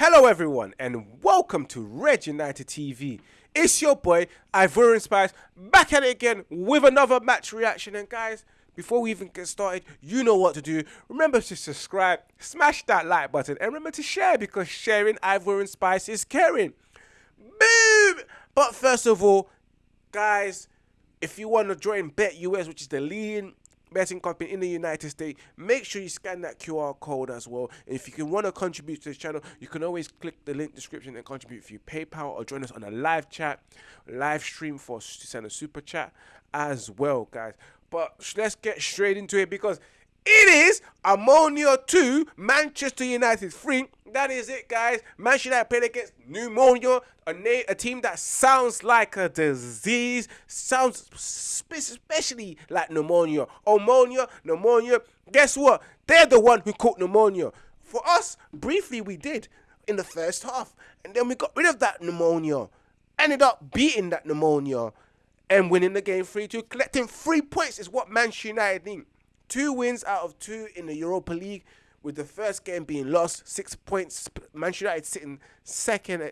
Hello, everyone, and welcome to Red United TV. It's your boy Ivorian Spice back at it again with another match reaction. And guys, before we even get started, you know what to do. Remember to subscribe, smash that like button, and remember to share because sharing Ivorian Spice is caring. Boom! But first of all, guys, if you want to join BetUS, which is the leading betting company in the United States, make sure you scan that QR code as well. And if you can want to contribute to this channel, you can always click the link description and contribute through PayPal or join us on a live chat, live stream for to send a super chat as well, guys. But let's get straight into it because it is Ammonia 2, Manchester United 3. That is it, guys. Manchester United played against Pneumonia, a, a team that sounds like a disease, sounds especially like pneumonia. Ammonia, pneumonia. Guess what? They're the one who caught pneumonia. For us, briefly, we did in the first half. And then we got rid of that pneumonia. Ended up beating that pneumonia and winning the game 3 2. Collecting three points is what Manchester United need. Two wins out of two in the Europa League, with the first game being lost. Six points. Manchester United sitting second, uh,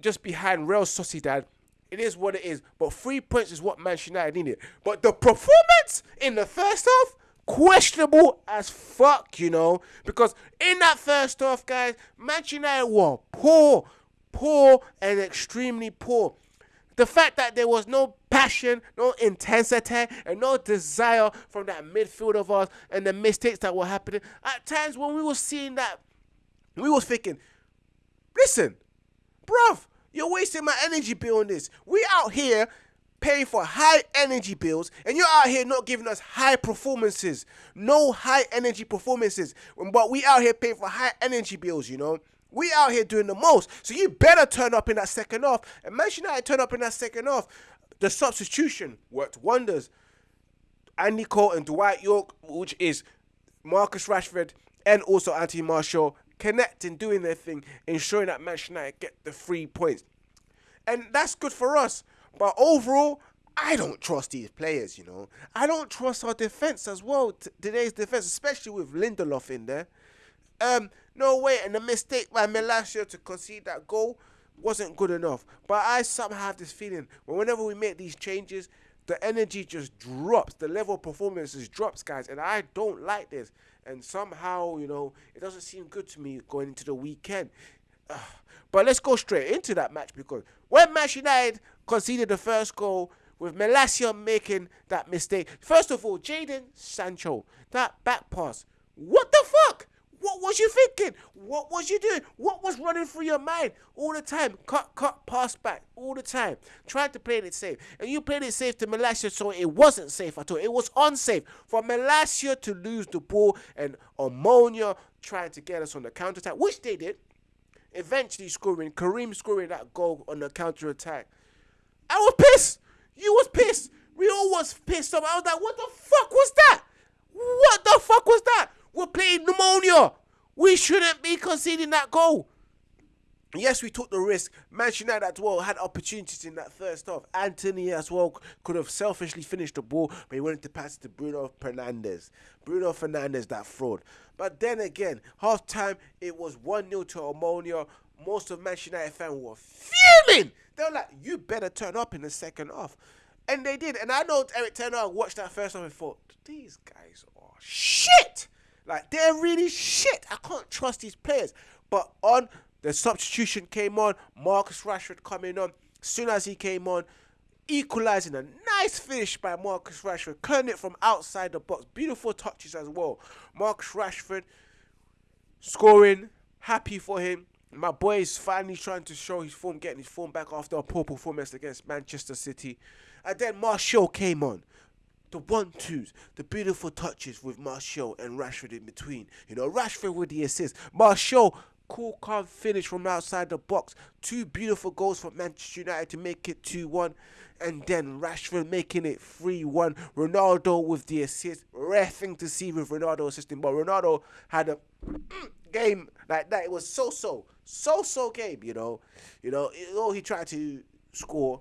just behind Real Sociedad. It is what it is. But three points is what Manchester United needed. But the performance in the first half, questionable as fuck, you know. Because in that first half, guys, Manchester United were poor, poor, and extremely poor. The fact that there was no passion, no intensity, and no desire from that midfield of ours, and the mistakes that were happening. At times when we were seeing that, we was thinking, listen, bruv, you're wasting my energy bill on this. We out here paying for high energy bills and you're out here not giving us high performances no high energy performances but we out here paying for high energy bills you know we out here doing the most. So you better turn up in that second half. And Manchester United turn up in that second half. The substitution worked wonders. Andy Cole and Dwight Yorke, which is Marcus Rashford and also Anthony Martial, connecting, doing their thing, ensuring that Manchester United get the three points. And that's good for us. But overall, I don't trust these players, you know. I don't trust our defense as well. today's defense, especially with Lindelof in there. Um, no way, and the mistake by Malacia to concede that goal wasn't good enough. But I somehow have this feeling whenever we make these changes, the energy just drops. The level of performance just drops, guys. And I don't like this. And somehow, you know, it doesn't seem good to me going into the weekend. but let's go straight into that match because when Manchester United conceded the first goal with Malacia making that mistake, first of all, Jadon Sancho, that back pass. What the fuck? What was you thinking? What was you doing? What was running through your mind all the time? Cut, cut, pass back all the time. Trying to play it safe. And you played it safe to Malacia, so it wasn't safe at all. It was unsafe for Malacia to lose the ball and Ammonia trying to get us on the counter attack, which they did. Eventually scoring, Kareem scoring that goal on the counter attack. I was pissed. You was pissed. We all was pissed off. I was like, what the fuck was that? What the fuck was that? We're playing pneumonia. We shouldn't be conceding that goal. Yes, we took the risk. Manchester United as well had opportunities in that first half. Anthony as well could have selfishly finished the ball, but he wanted to pass it to Bruno Fernandes. Bruno Fernandes, that fraud. But then again, half time, it was 1 0 to Ammonia. Most of Manchester United fans were fuming. They were like, you better turn up in the second half. And they did. And I know Eric Hag watched that first half and thought, these guys are shit. Like they're really shit. I can't trust these players. But on the substitution came on, Marcus Rashford coming on. Soon as he came on, equalizing a nice finish by Marcus Rashford, cutting it from outside the box. Beautiful touches as well. Marcus Rashford scoring, happy for him. My boy is finally trying to show his form, getting his form back after a poor performance against Manchester City. And then Martial came on the one twos, the beautiful touches with Martial and Rashford in between. You know, Rashford with the assist. Martial, cool, calm finish from outside the box. Two beautiful goals for Manchester United to make it 2 1. And then Rashford making it 3 1. Ronaldo with the assist. Rare thing to see with Ronaldo assisting, but Ronaldo had a mm, game like that. It was so so, so so game, you know. You know, although he tried to score,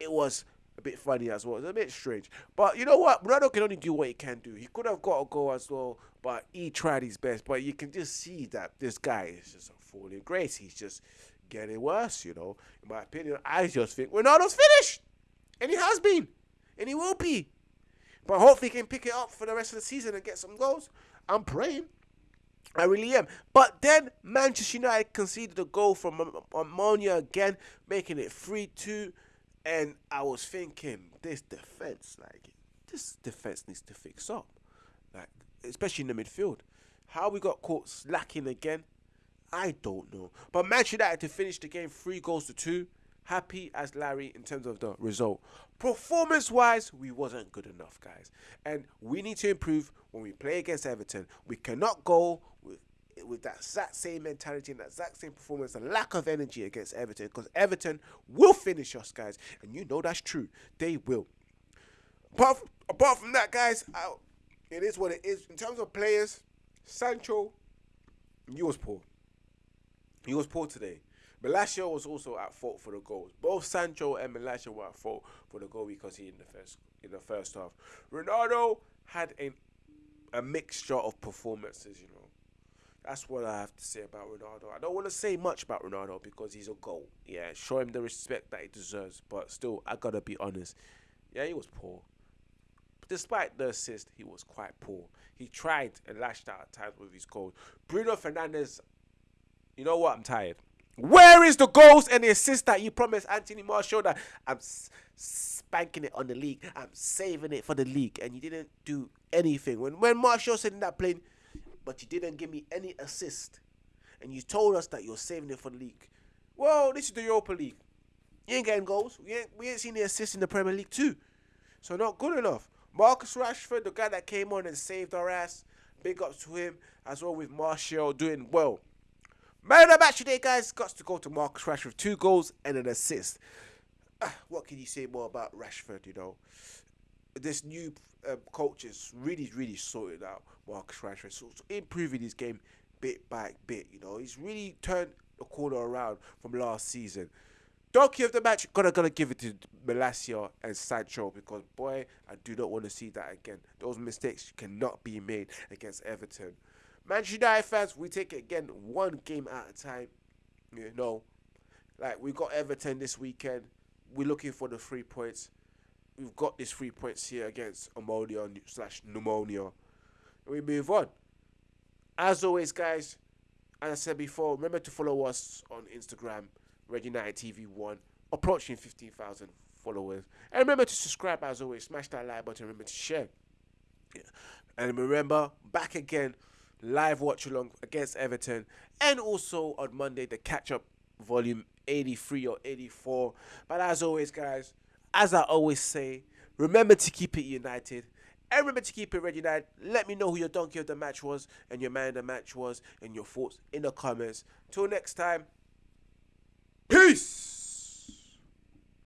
it was a bit funny as well. It's a bit strange. But you know what? Ronaldo can only do what he can do. He could have got a goal as well, but he tried his best. But you can just see that this guy is just a falling grace. He's just getting worse, you know. In my opinion, I just think Ronaldo's finished. And he has been. And he will be. But hopefully he can pick it up for the rest of the season and get some goals. I'm praying. I really am. But then Manchester United conceded a goal from Ammonia again, making it 3 2. And I was thinking, this defense, like, this defense needs to fix up. Like, especially in the midfield. How we got caught slacking again, I don't know. But Manchester United to finish the game three goals to two. Happy as Larry in terms of the result. Performance wise, we wasn't good enough, guys. And we need to improve when we play against Everton. We cannot go with that exact same mentality and that exact same performance and lack of energy against Everton because Everton will finish us, guys. And you know that's true. They will. Apart from, apart from that, guys, I, it is what it is. In terms of players, Sancho, he was poor. He was poor today. Malacia was also at fault for the goals. Both Sancho and Malacia were at fault for the goal because he in the first in the first half. Ronaldo had a a mixture of performances, you know. That's what I have to say about Ronaldo. I don't want to say much about Ronaldo because he's a goal. Yeah, show him the respect that he deserves. But still, I gotta be honest. Yeah, he was poor. Despite the assist, he was quite poor. He tried and lashed out at times with his goals. Bruno Fernandes, you know what? I'm tired. Where is the goals and the assist that you promised Anthony Martial that I'm spanking it on the league, I'm saving it for the league, and you didn't do anything. When when Martial said in that plane, but you didn't give me any assist, and you told us that you're saving it for the league. Well, this is the Europa League. You ain't getting goals. We ain't we ain't seen the assist in the Premier League too, so not good enough. Marcus Rashford, the guy that came on and saved our ass. Big ups to him as well with Martial doing well. Man of the match today, guys, got to go to Marcus Rashford. Two goals and an assist. Ah, what can you say more about Rashford, you know? This new um, coach is really, really sorted out Marcus Rashford. So, so improving his game bit by bit, you know. He's really turned the corner around from last season. Donkey of the match, gonna gotta give it to Malacia and Sancho because boy, I do not want to see that again. Those mistakes cannot be made against Everton. Manchester United fans, we take it again one game at a time. You know, like we got Everton this weekend. We're looking for the three points. We've got these three points here against ammonia slash pneumonia. We move on. As always, guys, as I said before, remember to follow us on Instagram, Red United TV One, approaching fifteen thousand followers. And remember to subscribe as always, smash that like button, remember to share. And remember, back again live watch along against Everton, and also on Monday the catch up volume 83 or 84. But as always, guys, as I always say, remember to keep it united. And remember to keep it Red United. Let me know who your donkey of the match was and your man of the match was and your thoughts in the comments. Till next time, peace.